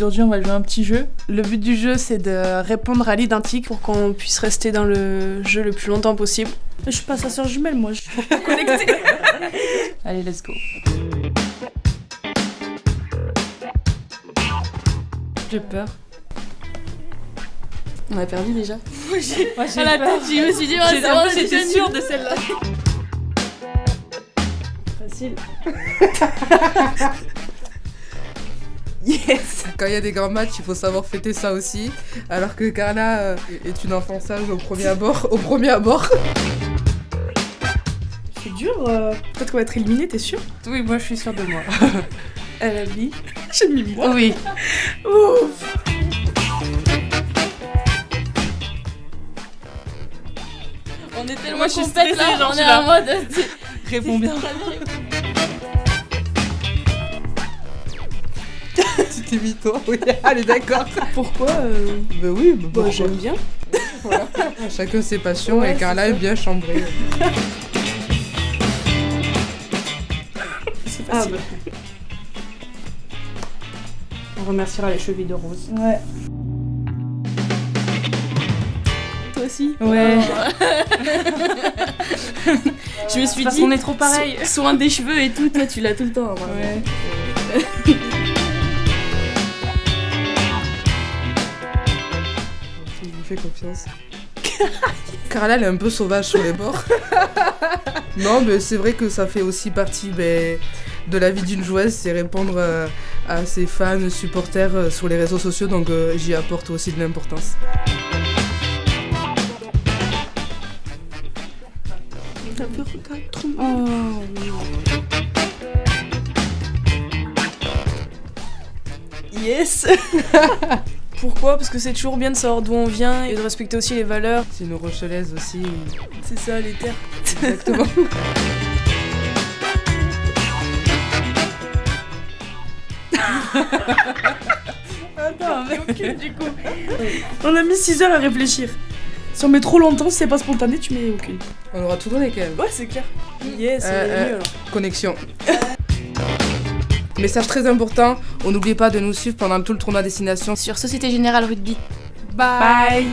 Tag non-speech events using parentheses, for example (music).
Aujourd'hui, on va jouer à un petit jeu. Le but du jeu, c'est de répondre à l'identique pour qu'on puisse rester dans le jeu le plus longtemps possible. Je suis pas sa soeur jumelle, moi. Je suis pas connectée. (laughs) Allez, let's go. J'ai peur. On a perdu déjà Moi j'ai À la tête, je me suis dit, oh, j'étais sûre de celle-là. (laughs) Facile. (laughs) yes (laughs) Quand il y a des grands matchs, il faut savoir fêter ça aussi. Alors que Carla euh, est une enfant sage au premier abord. Au premier abord. C'est dur. euh, Peut-être qu'on va être éliminé, t'es sûr? Oui, moi je suis sûre de moi. (laughs) Elle a mis. J'ai mis moi. Oui. Ouf On est tellement Moi, je suis stressée, là, genre, on est en mode. Réponds bien. Mis toi, oui. Allez, d'accord. Pourquoi euh, Bah oui, bah Bah, j'aime bien. Voilà. (laughs) Chacun ses passions Ouais, et Carla est bien chambrée. (laughs) C'est Ah bah. On remerciera les chevilles de rose. Ouais. Toi aussi Ouais. (laughs) Je me suis Parce dit. qu'on est trop pareil. so- Soin des cheveux et tout, toi tu l'as tout le temps. Ouais. Je fais confiance. (laughs) Carla, elle est un peu sauvage sur les bords. (laughs) non, mais c'est vrai que ça fait aussi partie ben, de la vie d'une joueuse, c'est répondre euh, à ses fans, supporters euh, sur les réseaux sociaux, donc euh, j'y apporte aussi de l'importance. Oh. Yes (laughs) Pourquoi Parce que c'est toujours bien de savoir d'où on vient et de respecter aussi les valeurs. C'est une rochelaise aussi. C'est ça, les terres. Exactement. Attends, mais du coup. On a mis 6 heures à réfléchir. Si on met trop longtemps, si c'est pas spontané, tu mets aucune. On aura tout donné quand même. Ouais, c'est clair. Yes, Euh, on est euh, mieux alors. Connexion. Message très important, on n'oublie pas de nous suivre pendant tout le tournoi destination. Sur Société Générale Rugby. Bye.